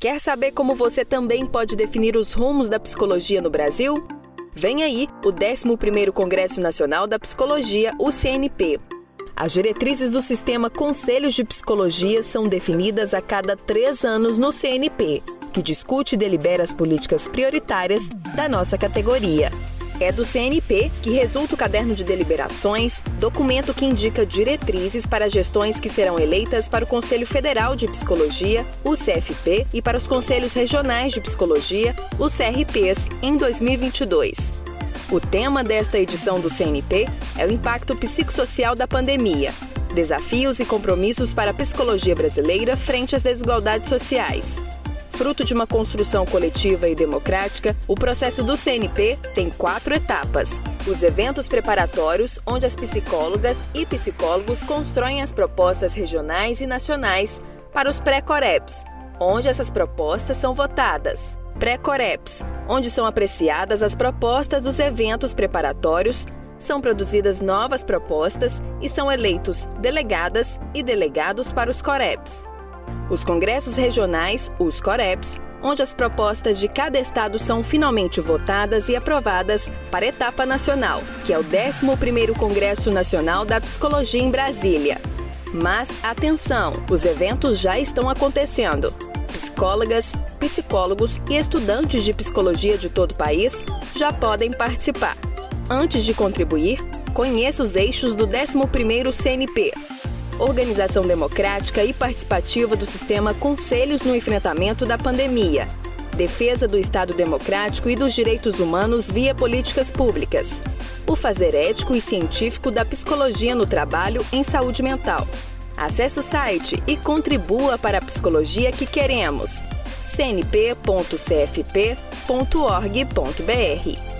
Quer saber como você também pode definir os rumos da psicologia no Brasil? Vem aí o 11º Congresso Nacional da Psicologia, o CNP. As diretrizes do sistema Conselhos de Psicologia são definidas a cada três anos no CNP, que discute e delibera as políticas prioritárias da nossa categoria. É do CNP que resulta o caderno de deliberações, documento que indica diretrizes para gestões que serão eleitas para o Conselho Federal de Psicologia, o CFP, e para os Conselhos Regionais de Psicologia, os CRPs, em 2022. O tema desta edição do CNP é o impacto psicossocial da pandemia, desafios e compromissos para a psicologia brasileira frente às desigualdades sociais. Fruto de uma construção coletiva e democrática, o processo do CNP tem quatro etapas. Os eventos preparatórios, onde as psicólogas e psicólogos constroem as propostas regionais e nacionais para os pré-coreps, onde essas propostas são votadas. Pré-coreps, onde são apreciadas as propostas dos eventos preparatórios, são produzidas novas propostas e são eleitos delegadas e delegados para os coreps. Os congressos regionais, os COREPs, onde as propostas de cada estado são finalmente votadas e aprovadas para a etapa nacional, que é o 11º Congresso Nacional da Psicologia em Brasília. Mas atenção, os eventos já estão acontecendo. Psicólogas, psicólogos e estudantes de psicologia de todo o país já podem participar. Antes de contribuir, conheça os eixos do 11º CNP, organização democrática e participativa do sistema Conselhos no enfrentamento da pandemia, defesa do Estado democrático e dos direitos humanos via políticas públicas, o fazer ético e científico da psicologia no trabalho em saúde mental. Acesse o site e contribua para a psicologia que queremos. cnp.cfp.org.br